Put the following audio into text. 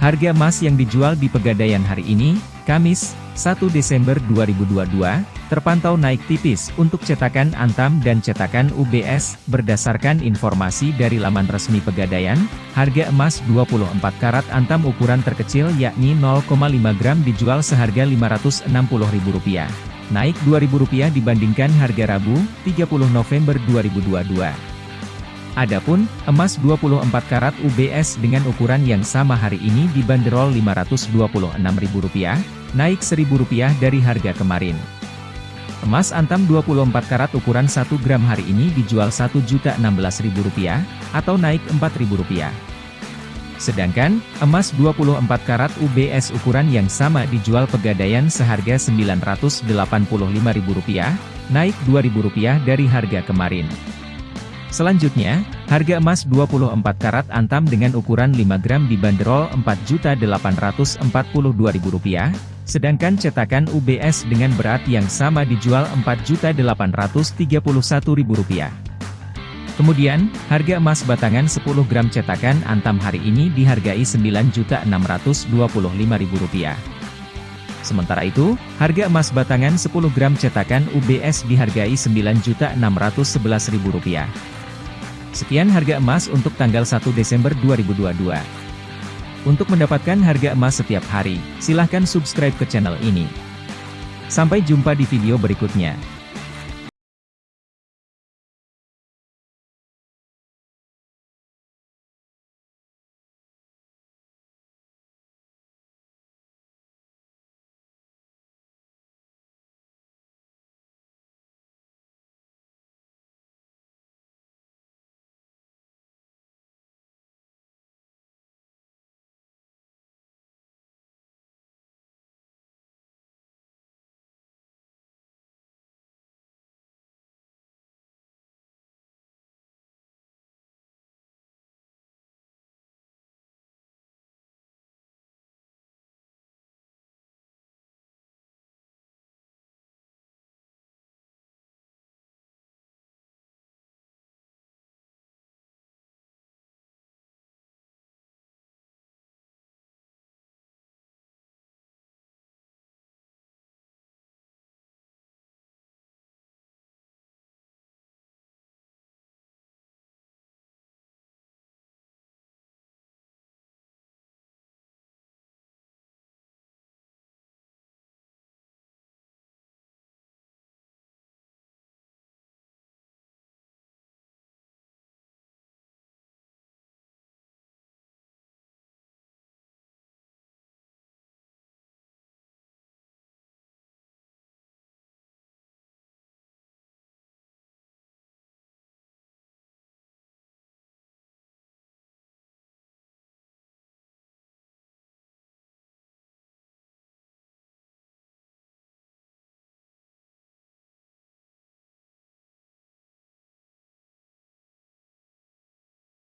Harga emas yang dijual di Pegadaian hari ini, Kamis, 1 Desember 2022, terpantau naik tipis untuk cetakan Antam dan cetakan UBS. Berdasarkan informasi dari laman resmi Pegadaian, harga emas 24 karat Antam ukuran terkecil yakni 0,5 gram dijual seharga Rp560.000. Naik Rp2.000 dibandingkan harga Rabu, 30 November 2022. Adapun, emas 24 karat UBS dengan ukuran yang sama hari ini dibanderol Rp526.000, naik Rp1.000 dari harga kemarin. Emas antam 24 karat ukuran 1 gram hari ini dijual Rp1.016.000, atau naik Rp4.000. Sedangkan, emas 24 karat UBS ukuran yang sama dijual pegadaian seharga Rp985.000, naik Rp2.000 dari harga kemarin. Selanjutnya, harga emas 24 karat antam dengan ukuran 5 gram dibanderol Rp4.842.000, sedangkan cetakan UBS dengan berat yang sama dijual Rp4.831.000. Kemudian, harga emas batangan 10 gram cetakan antam hari ini dihargai Rp9.625.000. Sementara itu, harga emas batangan 10 gram cetakan UBS dihargai Rp9.611.000. Sekian harga emas untuk tanggal 1 Desember 2022. Untuk mendapatkan harga emas setiap hari, silahkan subscribe ke channel ini. Sampai jumpa di video berikutnya.